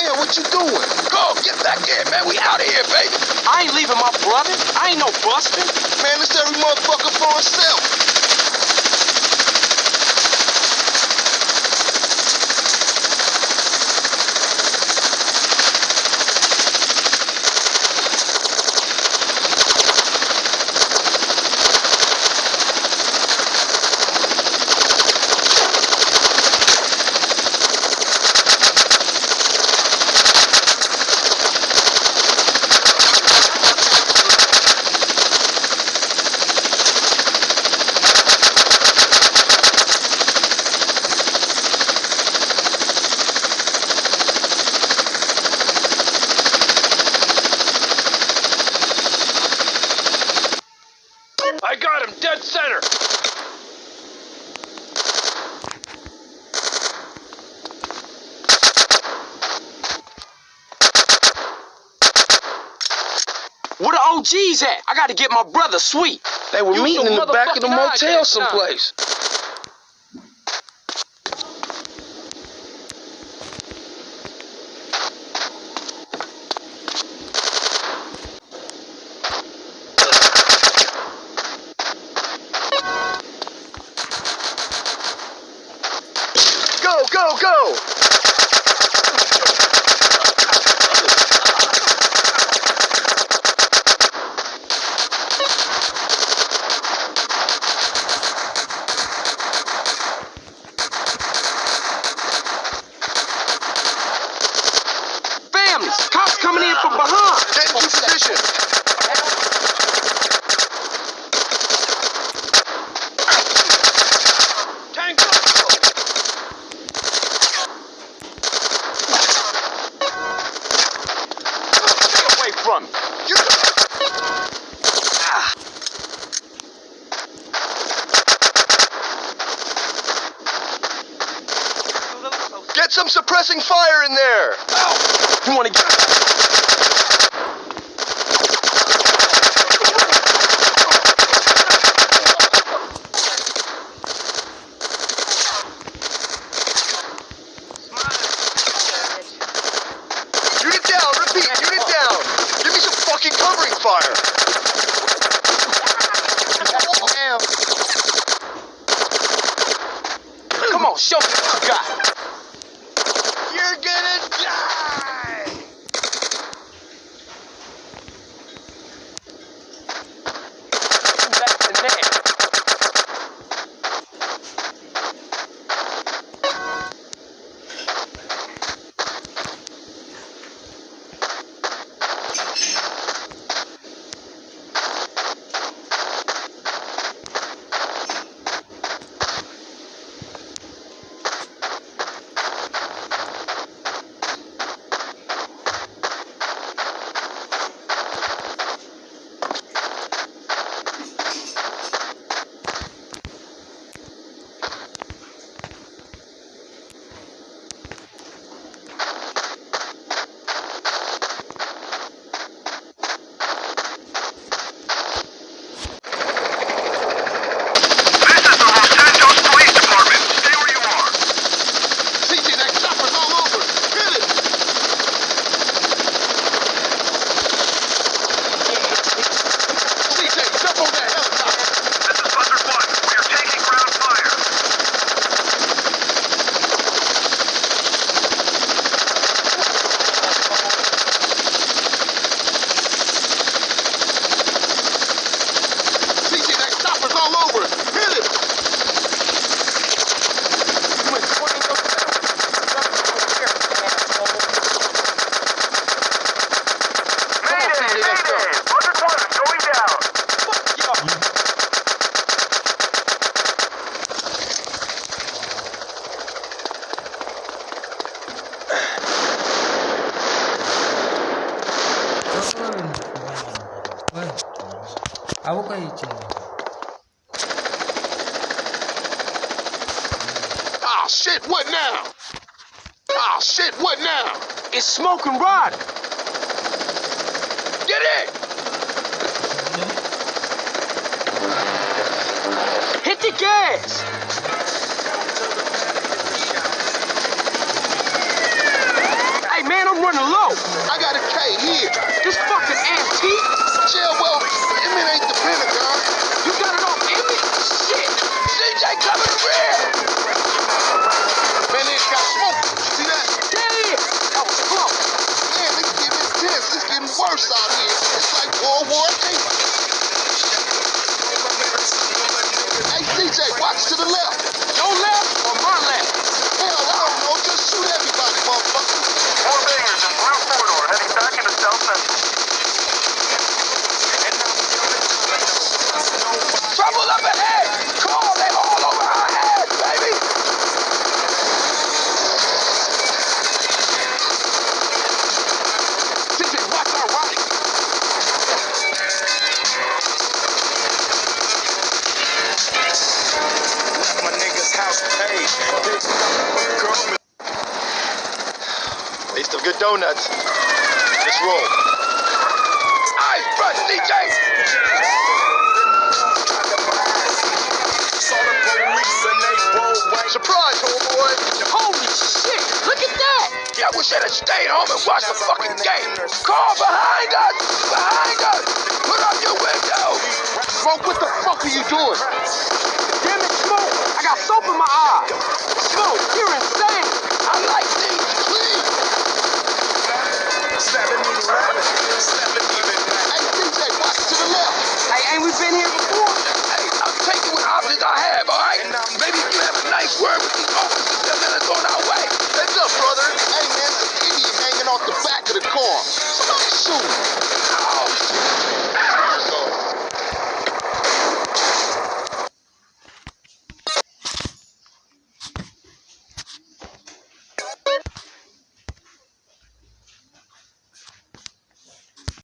there. What you doing? Go, get back there, man. We out of here, baby. I ain't leaving my brother. I ain't no busting. Man, it's every motherfucker for himself. Where the OGs at? I gotta get my brother sweet. They were You meeting in the back of the motel someplace. Go, go, go! Families, cops coming in from behind. Get into position. Tango. Away. Ah, Get some suppressing fire in there. you wanna get... Unit covering fire. Aku kayak. Ah, shit, what now? Ah, shit, what now? It's smoking Rod. Get in! Hit the gas. It's like World War II. Hey, CJ, watch to the left. Your left or my left? Hell, I don't know. Just shoot everybody, motherfucker. Four bangers in blue corridor heading back into South Central. My nigga's house paid. Big girl. They still good donuts. Let's roll. Eyes front, CJ! Saw the police and they rolled right. Surprise, homeboy. Holy shit! Look at that! Yeah, I wish I'd have stayed home and watched the fucking game. Car behind us! Behind us! Put up your window! Smoke, what the fuck are you doing? Damn it, Smoke! I got soap in my eye! You're insane! I like! 7-Eleven. 7-Eleven. Hey, CJ, watch to the left. Hey, ain't we been here before? Hey, I'm taking what options I have, alright? And maybe if you have a nice word with these officers, they'll let us on our way. Heads up, brother. Hey, man, idiot hanging off the back of the car. Somebody shoot him.